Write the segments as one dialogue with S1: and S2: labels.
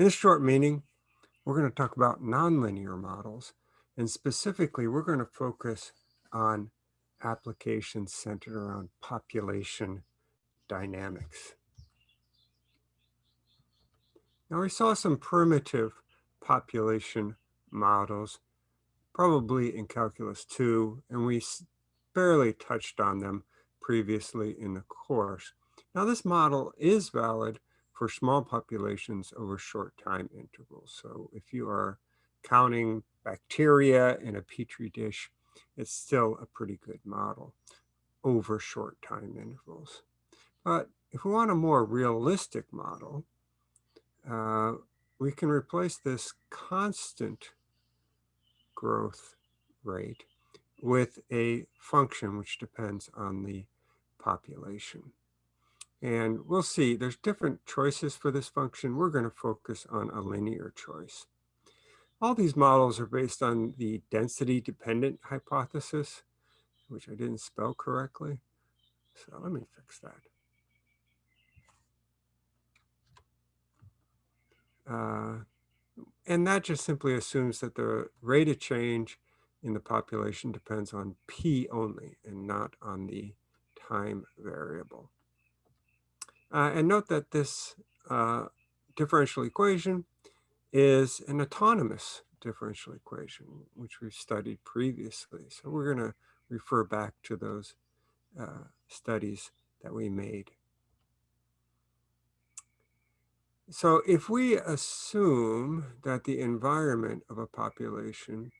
S1: In this short meeting, we're going to talk about nonlinear models, and specifically, we're going to focus on applications centered around population dynamics. Now, we saw some primitive population models, probably in Calculus 2, and we barely touched on them previously in the course. Now, this model is valid for small populations over short time intervals. So if you are counting bacteria in a petri dish, it's still a pretty good model over short time intervals. But if we want a more realistic model, uh, we can replace this constant growth rate with a function which depends on the population. And we'll see, there's different choices for this function. We're going to focus on a linear choice. All these models are based on the density dependent hypothesis, which I didn't spell correctly. So let me fix that. Uh, and that just simply assumes that the rate of change in the population depends on P only and not on the time variable. Uh, and note that this uh, differential equation is an autonomous differential equation, which we've studied previously. So we're going to refer back to those uh, studies that we made. So if we assume that the environment of a population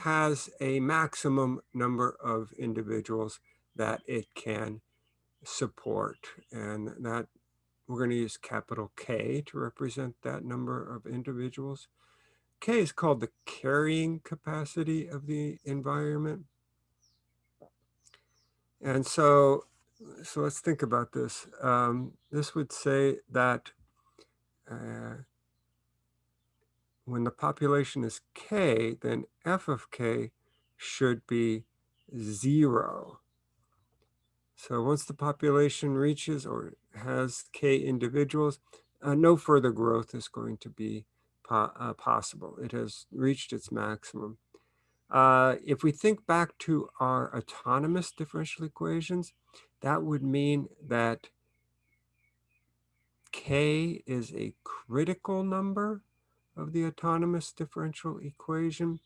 S1: has a maximum number of individuals that it can support, and that we're going to use capital K to represent that number of individuals. K is called the carrying capacity of the environment. And so, so let's think about this. Um, this would say that uh, when the population is k, then f of k should be zero. So once the population reaches or has k individuals, uh, no further growth is going to be po uh, possible. It has reached its maximum. Uh, if we think back to our autonomous differential equations, that would mean that k is a critical number of the autonomous differential equation.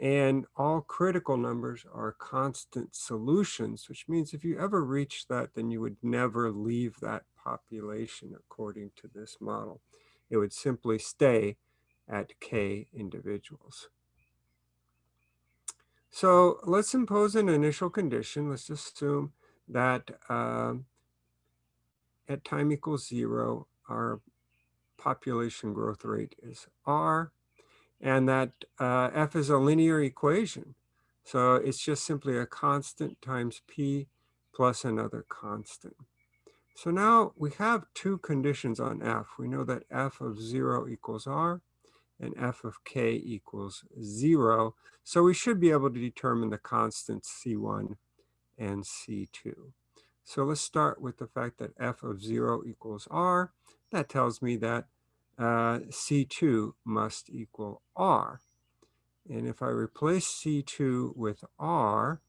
S1: And all critical numbers are constant solutions, which means if you ever reach that, then you would never leave that population according to this model. It would simply stay at k individuals. So let's impose an initial condition. Let's assume that um, at time equals zero, our population growth rate is R, and that uh, F is a linear equation. So it's just simply a constant times P plus another constant. So now we have two conditions on F. We know that F of zero equals R and F of K equals zero. So we should be able to determine the constants C1 and C2. So let's start with the fact that f of 0 equals r. That tells me that uh, C2 must equal r. And if I replace C2 with r,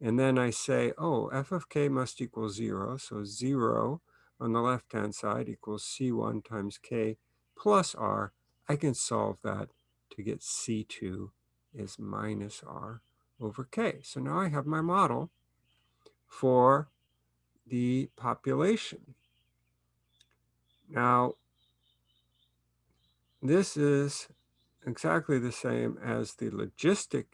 S1: and then I say, oh, f of k must equal 0. So 0 on the left-hand side equals C1 times k plus r. I can solve that to get C2 is minus r over k. So now I have my model for the population. Now, this is exactly the same as the logistic,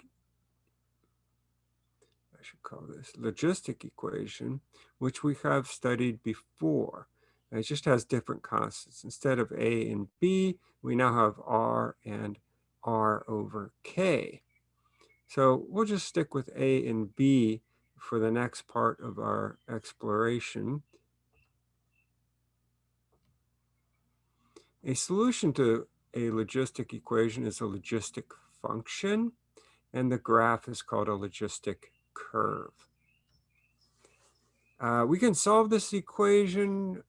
S1: I should call this logistic equation, which we have studied before. It just has different constants. Instead of A and B, we now have R and R over K. So we'll just stick with A and B for the next part of our exploration. A solution to a logistic equation is a logistic function, and the graph is called a logistic curve. Uh, we can solve this equation.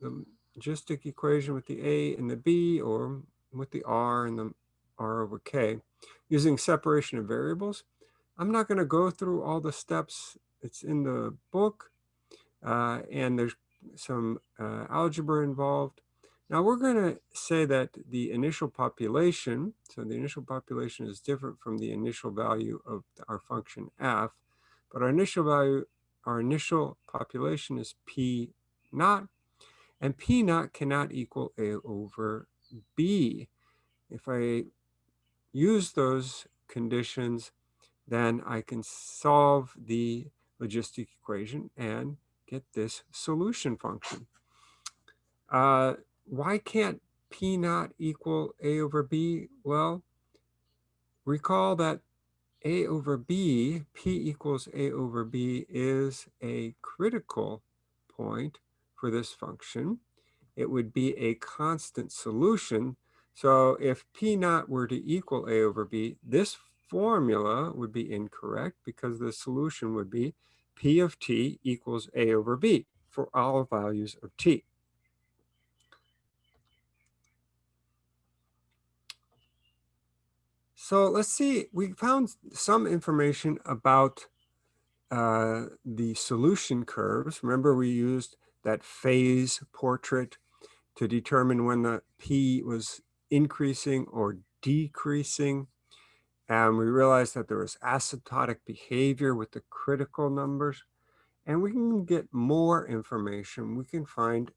S1: The logistic equation with the A and the B or with the R and the R over K using separation of variables. I'm not going to go through all the steps. It's in the book uh, and there's some uh, algebra involved. Now we're going to say that the initial population, so the initial population is different from the initial value of our function f, but our initial value, our initial population is p naught, and p naught cannot equal a over b. If I use those conditions, then I can solve the logistic equation and get this solution function. Uh, why can't P naught equal A over B? Well, recall that A over B, P equals A over B is a critical point for this function. It would be a constant solution. So if P naught were to equal A over B, this formula would be incorrect because the solution would be P of t equals A over B for all values of t. So let's see, we found some information about uh, the solution curves. Remember we used that phase portrait to determine when the P was increasing or decreasing. And we realized that there was asymptotic behavior with the critical numbers. And we can get more information. We can find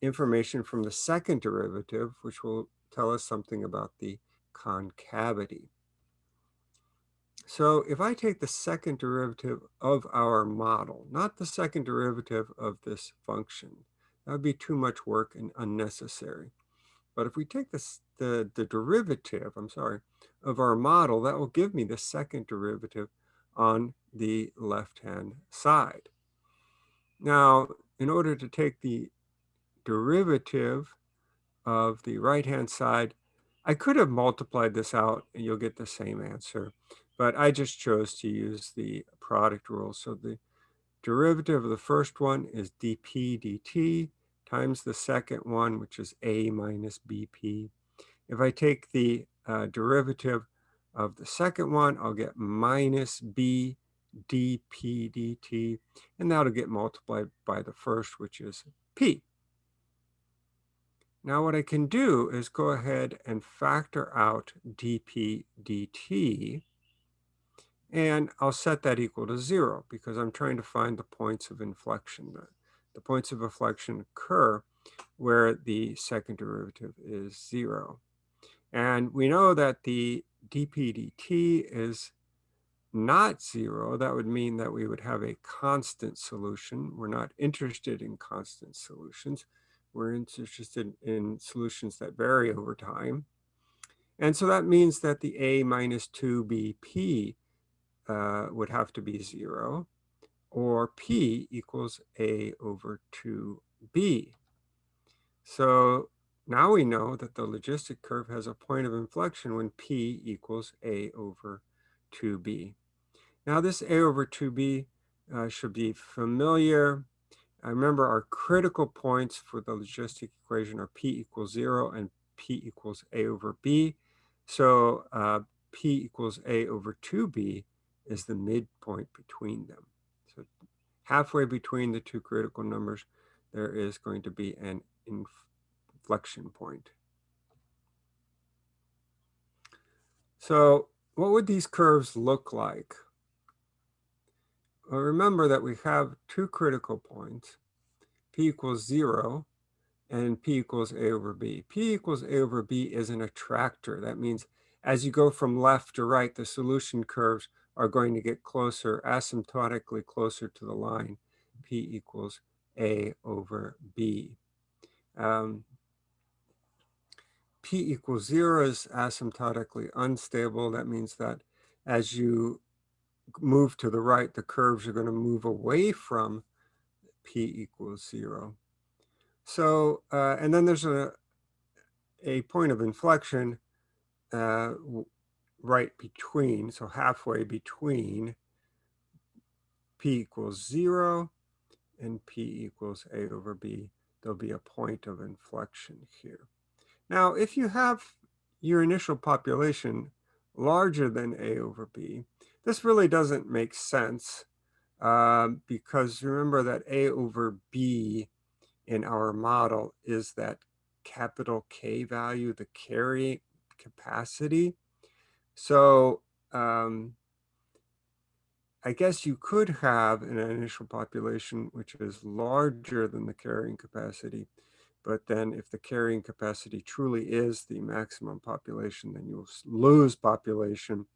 S1: information from the second derivative, which will tell us something about the concavity. So if I take the second derivative of our model, not the second derivative of this function, that would be too much work and unnecessary. But if we take this, the, the derivative, I'm sorry, of our model, that will give me the second derivative on the left-hand side. Now, in order to take the derivative of the right-hand side, I could have multiplied this out and you'll get the same answer, but I just chose to use the product rule. So the derivative of the first one is dp dt times the second one, which is a minus bp. If I take the uh, derivative of the second one, I'll get minus b dp dt, and that'll get multiplied by the first, which is p. Now what I can do is go ahead and factor out dp dt, and I'll set that equal to zero because I'm trying to find the points of inflection. The, the points of inflection occur where the second derivative is zero. And we know that the dp dt is not zero, that would mean that we would have a constant solution. We're not interested in constant solutions. We're interested in solutions that vary over time. And so that means that the a minus 2bp uh, would have to be zero, or p equals a over 2b. So now we know that the logistic curve has a point of inflection when p equals a over 2b. Now this A over 2B uh, should be familiar. I remember our critical points for the logistic equation are P equals zero and P equals A over B. So uh, P equals A over 2B is the midpoint between them. So halfway between the two critical numbers, there is going to be an inflection point. So what would these curves look like? Well, remember that we have two critical points, p equals zero and p equals a over b. p equals a over b is an attractor. That means as you go from left to right, the solution curves are going to get closer, asymptotically closer to the line, p equals a over b. Um, p equals zero is asymptotically unstable. That means that as you move to the right, the curves are going to move away from p equals zero. So, uh, and then there's a, a point of inflection uh, right between, so halfway between p equals zero and p equals a over b. there'll be a point of inflection here. Now, if you have your initial population larger than A over B, this really doesn't make sense um, because remember that A over B in our model is that capital K value, the carrying capacity. So um, I guess you could have an initial population which is larger than the carrying capacity, but then if the carrying capacity truly is the maximum population, then you'll lose population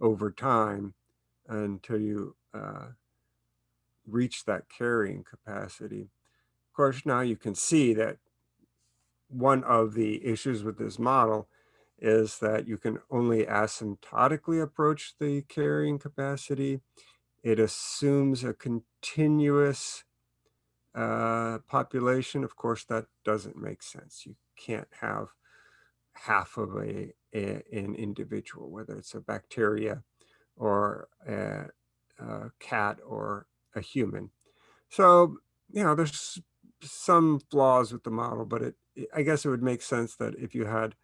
S1: over time until you uh, reach that carrying capacity. Of course, now you can see that one of the issues with this model is that you can only asymptotically approach the carrying capacity. It assumes a continuous uh, population. Of course, that doesn't make sense. You can't have half of a, a an individual, whether it's a bacteria or a, a cat or a human. So, you know, there's some flaws with the model, but it, I guess it would make sense that if you had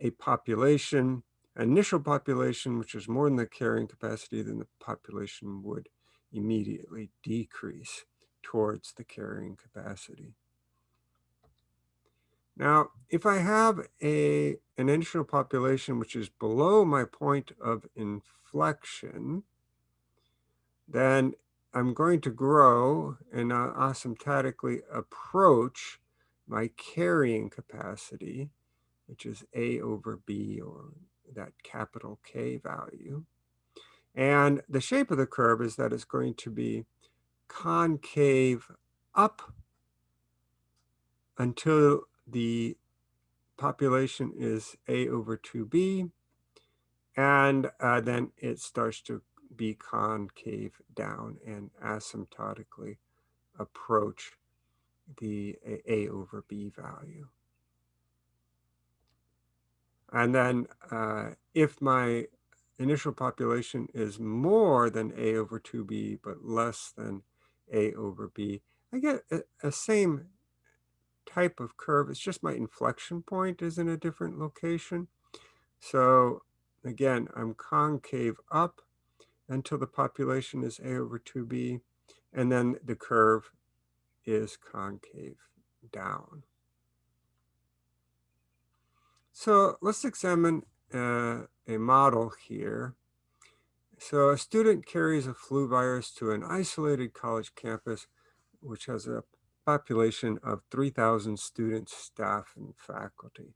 S1: a population, initial population, which is more than the carrying capacity, then the population would immediately decrease towards the carrying capacity. Now, if I have a, an initial population which is below my point of inflection, then I'm going to grow and uh, asymptotically approach my carrying capacity, which is A over B or that capital K value. And the shape of the curve is that it's going to be concave up until the population is A over 2B. And uh, then it starts to be concave down and asymptotically approach the A over B value. And then uh, if my initial population is more than A over 2B, but less than A over B, I get a, a same type of curve. It's just my inflection point is in a different location. So again, I'm concave up until the population is A over 2B, and then the curve is concave down. So let's examine uh, a model here. So a student carries a flu virus to an isolated college campus, which has a population of 3,000 students, staff, and faculty.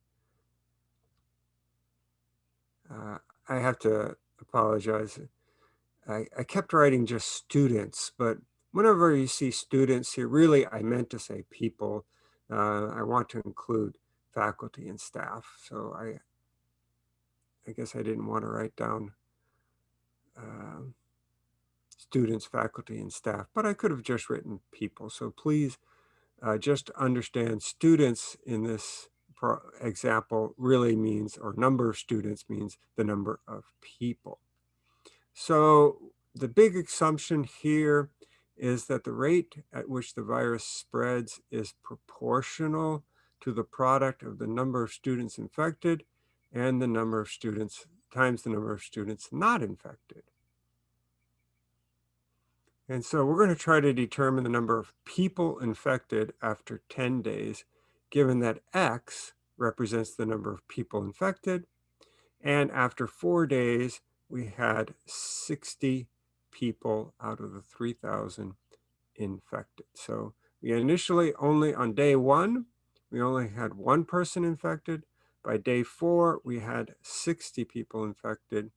S1: Uh, I have to apologize. I, I kept writing just students, but whenever you see students here, really I meant to say people. Uh, I want to include faculty and staff. So I, I guess I didn't want to write down uh, students, faculty, and staff, but I could have just written people. So please uh, just understand students in this example really means, or number of students means the number of people. So the big assumption here is that the rate at which the virus spreads is proportional to the product of the number of students infected and the number of students times the number of students not infected. And so we're going to try to determine the number of people infected after 10 days, given that X represents the number of people infected. And after four days, we had 60 people out of the 3,000 infected. So we initially only on day one, we only had one person infected. By day four, we had 60 people infected.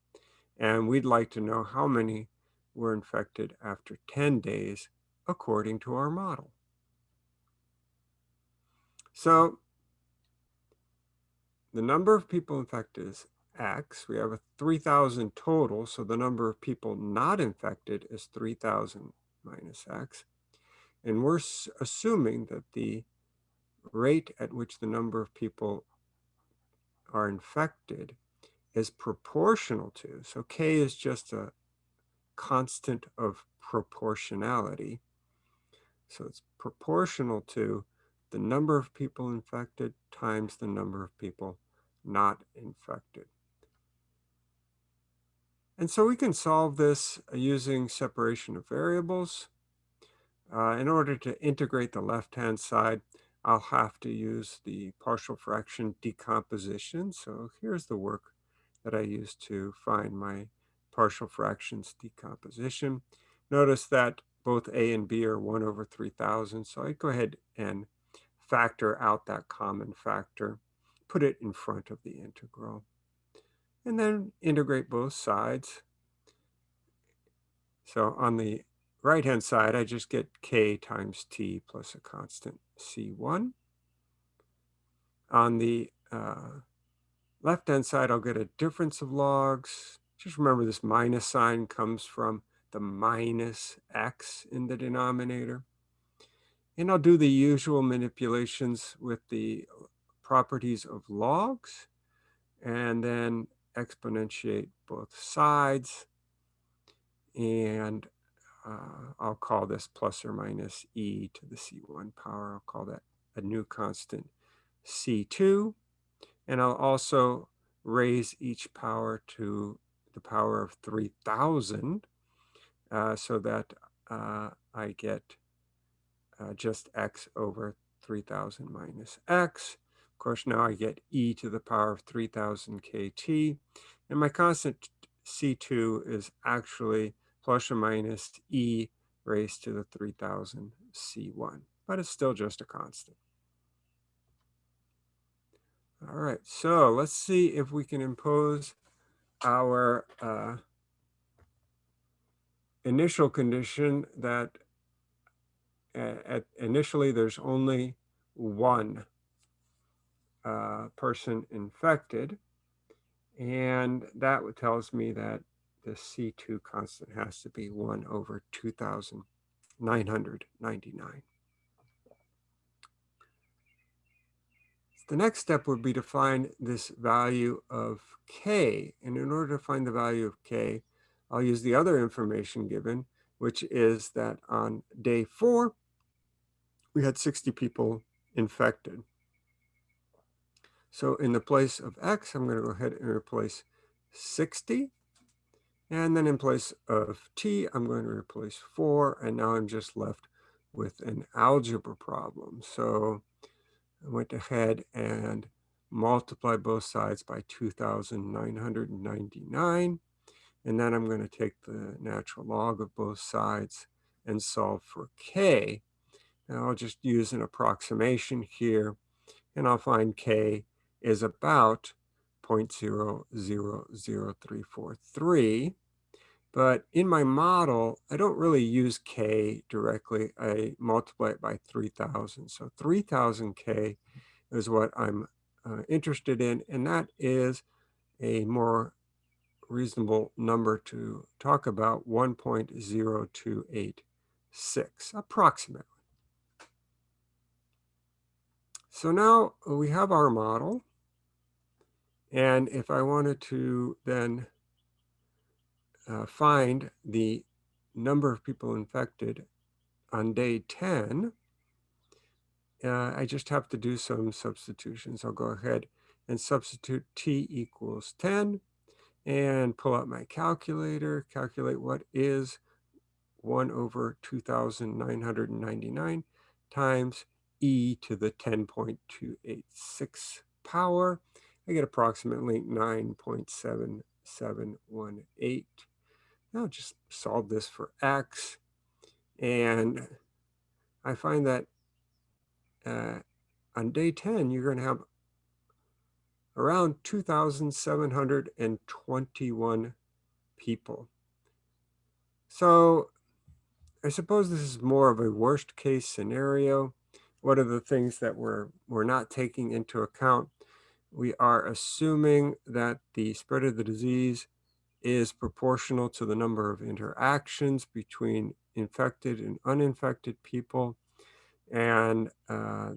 S1: And we'd like to know how many were infected after 10 days, according to our model. So the number of people infected is X. We have a 3,000 total, so the number of people not infected is 3,000 minus X. And we're assuming that the rate at which the number of people are infected is proportional to, so K is just a constant of proportionality. So it's proportional to the number of people infected times the number of people not infected. And so we can solve this using separation of variables. Uh, in order to integrate the left-hand side, I'll have to use the partial fraction decomposition. So here's the work that I used to find my partial fractions decomposition. Notice that both a and b are 1 over 3,000. So I go ahead and factor out that common factor, put it in front of the integral, and then integrate both sides. So on the right-hand side, I just get k times t plus a constant c1. On the uh, left-hand side, I'll get a difference of logs. Just remember this minus sign comes from the minus x in the denominator. And I'll do the usual manipulations with the properties of logs and then exponentiate both sides. And uh, I'll call this plus or minus e to the c1 power. I'll call that a new constant c2. And I'll also raise each power to the power of 3000 uh, so that uh, I get uh, just x over 3000 minus x. Of course, now I get e to the power of 3000 kt. And my constant c2 is actually plus or minus e raised to the 3000 c1, but it's still just a constant. All right, so let's see if we can impose our uh, initial condition that at initially there's only one uh, person infected. And that tells me that the C2 constant has to be 1 over 2,999. The next step would be to find this value of k. And in order to find the value of k, I'll use the other information given, which is that on day four, we had 60 people infected. So in the place of x, I'm going to go ahead and replace 60. And then in place of t, I'm going to replace 4. And now I'm just left with an algebra problem. So went ahead and multiplied both sides by 2,999. And then I'm going to take the natural log of both sides and solve for k. Now I'll just use an approximation here, and I'll find k is about 0.000343. But in my model, I don't really use k directly. I multiply it by 3,000. So 3,000k is what I'm uh, interested in, and that is a more reasonable number to talk about, 1.0286, approximately. So now we have our model. And if I wanted to then uh, find the number of people infected on day 10, uh, I just have to do some substitutions. I'll go ahead and substitute t equals 10 and pull out my calculator, calculate what is 1 over 2,999 times e to the 10.286 power. I get approximately 9.7718. Now just solve this for x. And I find that uh, on day 10, you're going to have around 2,721 people. So I suppose this is more of a worst case scenario. What are the things that we're, we're not taking into account? We are assuming that the spread of the disease is proportional to the number of interactions between infected and uninfected people. And uh,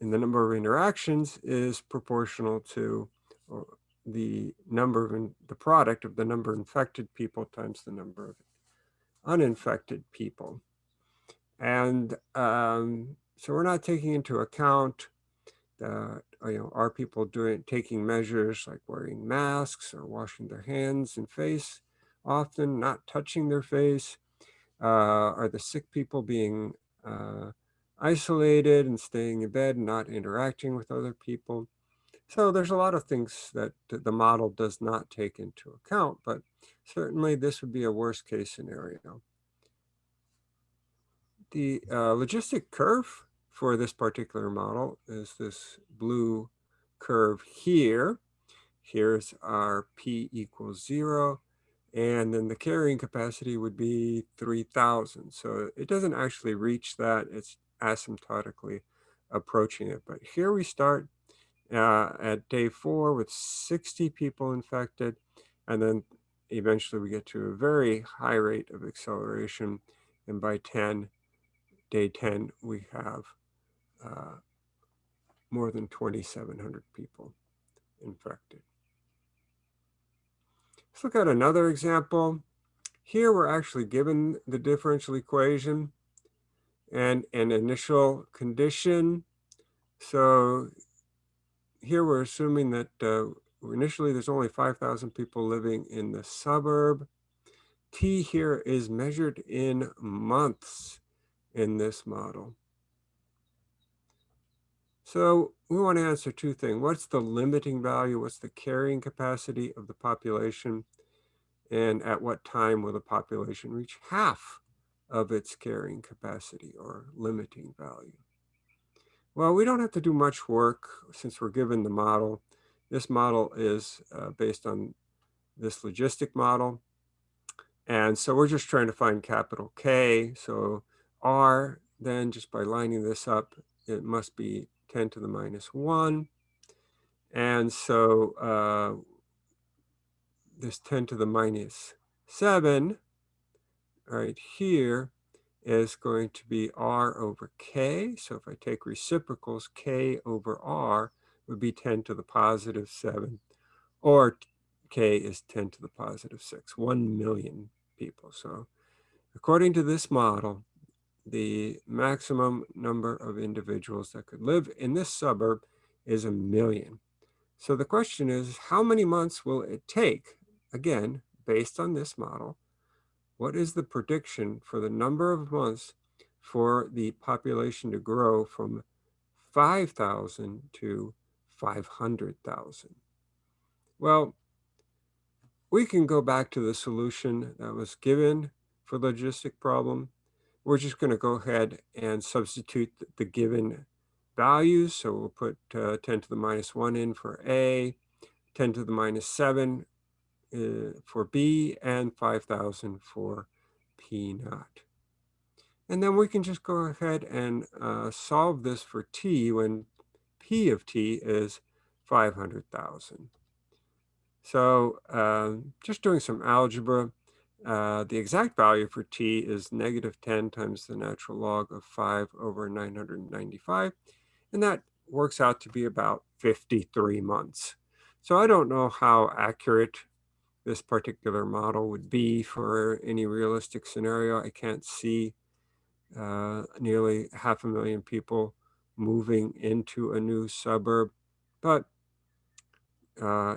S1: and the number of interactions is proportional to the number of in, the product of the number of infected people times the number of uninfected people. And um, so we're not taking into account that, you know, are people doing, taking measures like wearing masks or washing their hands and face often, not touching their face? Uh, are the sick people being uh, isolated and staying in bed and not interacting with other people? So there's a lot of things that the model does not take into account, but certainly this would be a worst case scenario. The uh, logistic curve for this particular model is this blue curve here. Here's our P equals zero. And then the carrying capacity would be 3000. So it doesn't actually reach that. It's asymptotically approaching it. But here we start uh, at day four with 60 people infected. And then eventually we get to a very high rate of acceleration. And by 10, day 10, we have uh, more than 2,700 people infected. Let's look at another example. Here we're actually given the differential equation and an initial condition. So here we're assuming that uh, initially there's only 5,000 people living in the suburb. T here is measured in months in this model. So we want to answer two things. What's the limiting value? What's the carrying capacity of the population? And at what time will the population reach half of its carrying capacity or limiting value? Well, we don't have to do much work since we're given the model. This model is uh, based on this logistic model. And so we're just trying to find capital K. So R, then just by lining this up, it must be 10 to the minus 1. And so uh, this 10 to the minus 7 right here is going to be r over k. So if I take reciprocals, k over r would be 10 to the positive 7, or k is 10 to the positive 6, 1 million people. So according to this model, the maximum number of individuals that could live in this suburb is a million. So the question is, how many months will it take, again, based on this model, what is the prediction for the number of months for the population to grow from 5,000 to 500,000? Well, we can go back to the solution that was given for the logistic problem we're just going to go ahead and substitute the given values. So we'll put uh, 10 to the minus 1 in for A, 10 to the minus 7 uh, for B, and 5,000 for P naught. And then we can just go ahead and uh, solve this for T when P of T is 500,000. So um, just doing some algebra, uh, the exact value for t is negative 10 times the natural log of 5 over 995. And that works out to be about 53 months. So I don't know how accurate this particular model would be for any realistic scenario. I can't see uh, nearly half a million people moving into a new suburb. But uh,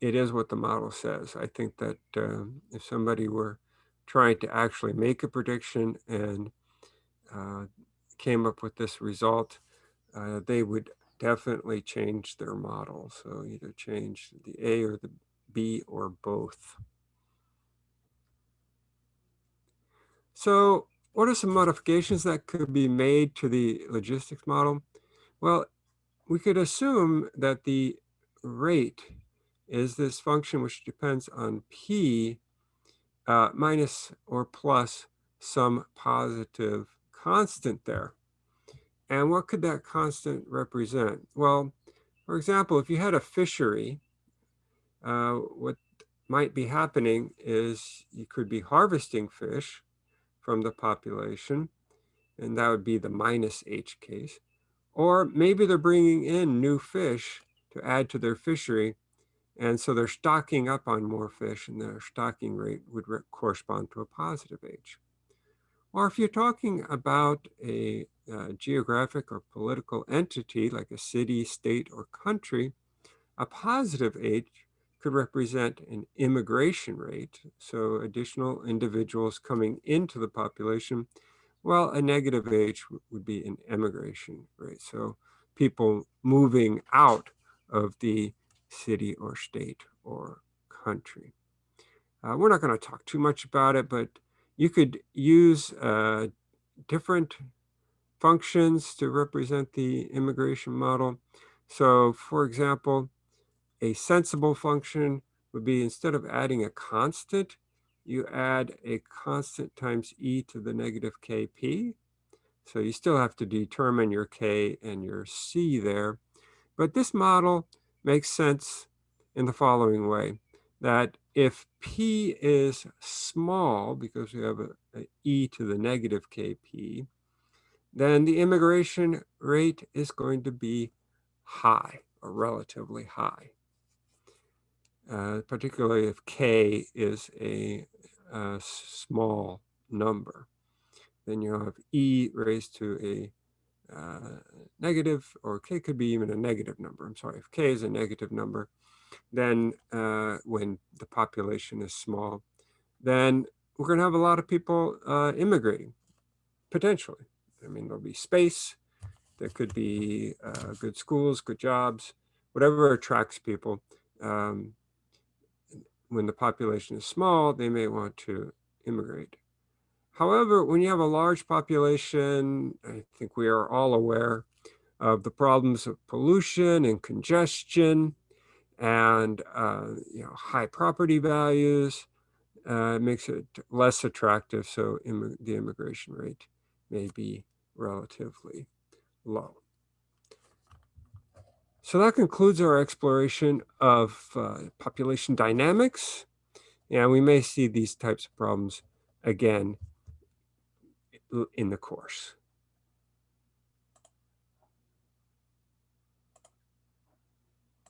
S1: it is what the model says. I think that uh, if somebody were trying to actually make a prediction and uh, came up with this result, uh, they would definitely change their model. So either change the A or the B or both. So what are some modifications that could be made to the logistics model? Well, we could assume that the rate is this function which depends on p uh, minus or plus some positive constant there. And what could that constant represent? Well, for example, if you had a fishery, uh, what might be happening is you could be harvesting fish from the population, and that would be the minus h case. Or maybe they're bringing in new fish to add to their fishery, and so they're stocking up on more fish and their stocking rate would correspond to a positive H. Or if you're talking about a uh, geographic or political entity like a city, state, or country, a positive H could represent an immigration rate, so additional individuals coming into the population, while a negative H would be an emigration rate, so people moving out of the city or state or country. Uh, we're not going to talk too much about it, but you could use uh, different functions to represent the immigration model. So for example, a sensible function would be instead of adding a constant, you add a constant times e to the negative kp. So you still have to determine your k and your c there. But this model makes sense in the following way, that if p is small, because we have a, a e to the negative kp, then the immigration rate is going to be high or relatively high. Uh, particularly if k is a, a, small number. Then you have e raised to a uh, negative, or k could be even a negative number. I'm sorry, if k is a negative number, then uh, when the population is small, then we're going to have a lot of people uh, immigrating, potentially. I mean, there'll be space, there could be uh, good schools, good jobs, whatever attracts people. Um, when the population is small, they may want to immigrate. However, when you have a large population, I think we are all aware of the problems of pollution and congestion and uh, you know high property values. Uh, makes it less attractive, so Im the immigration rate may be relatively low. So that concludes our exploration of uh, population dynamics. And we may see these types of problems again in the course.